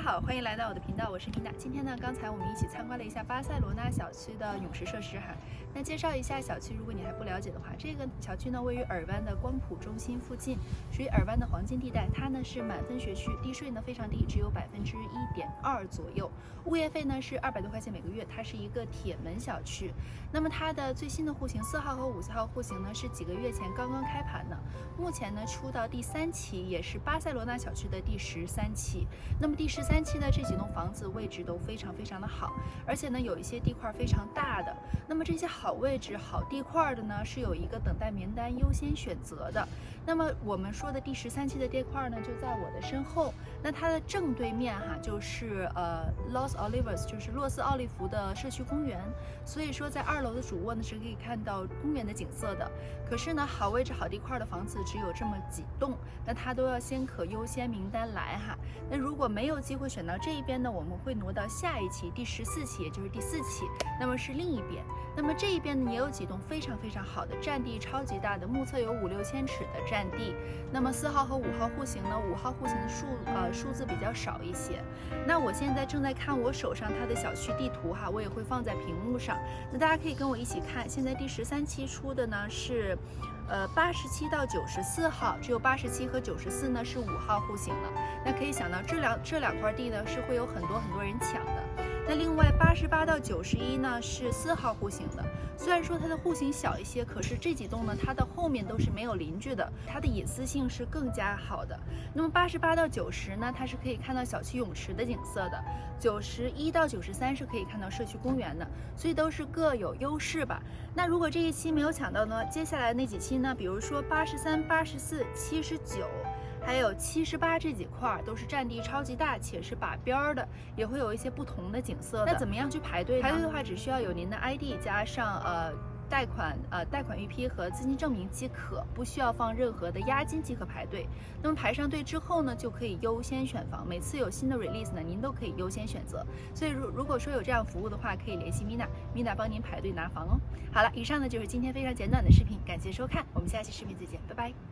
家好，欢迎来到我的频道，我是米娜。今天呢，刚才我们一起参观了一下巴塞罗那小区的泳池设施哈。那介绍一下小区，如果你还不了解的话，这个小区呢位于尔湾的光谱中心附近，属于尔湾的黄金地带。它呢是满分学区，地税呢非常低，只有百分之一点二左右。物业费呢是二百多块钱每个月。它是一个铁门小区。那么它的最新的户型四号和五号户型呢是几个月前刚刚开盘的，目前呢出到第三期，也是巴塞罗那小区的第十三期。那么第十三三期的这几栋房子位置都非常非常的好，而且呢有一些地块非常大的。那么这些好位置、好地块的呢，是有一个等待名单优先选择的。那么我们说的第十三期的地块呢，就在我的身后。那它的正对面哈，就是呃 Los Olivos，就是洛斯奥利弗的社区公园。所以说在二楼的主卧呢是可以看到公园的景色的。可是呢，好位置、好地块的房子只有这么几栋，那它都要先可优先名单来哈。那如果没有机会会选到这一边呢，我们会挪到下一期第十四期，也就是第四期，那么是另一边。那么这一边呢，也有几栋非常非常好的，占地超级大的，目测有五六千尺的占地。那么四号和五号户型呢，五号户型的数呃数字比较少一些。那我现在正在看我手上它的小区地图哈，我也会放在屏幕上，那大家可以跟我一起看。现在第十三期出的呢是，呃八十七到九十四号，只有八十七和九十四呢是五号户型了。那可以想到这两这两块地呢是会有很多很多人抢的。那另外八十八到九十一呢是四号户型的，虽然说它的户型小一些，可是这几栋呢它的后面都是没有邻居的，它的隐私性是更加好的。那么八十八到九十呢，它是可以看到小区泳池的景色的；九十一到九十三是可以看到社区公园的，所以都是各有优势吧。那如果这一期没有抢到呢，接下来那几期呢，比如说八十三、八十四、七十九。还有七十八这几块都是占地超级大，且是把边儿的，也会有一些不同的景色。那怎么样去排队？排队的话，只需要有您的 ID 加上呃贷款呃贷款预批和资金证明即可，不需要放任何的押金即可排队。那么排上队之后呢，就可以优先选房。每次有新的 release 呢，您都可以优先选择。所以如如果说有这样服务的话，可以联系 Mina，Mina 帮您排队拿房哦。好了，以上呢就是今天非常简短的视频，感谢收看，我们下期视频再见，拜拜。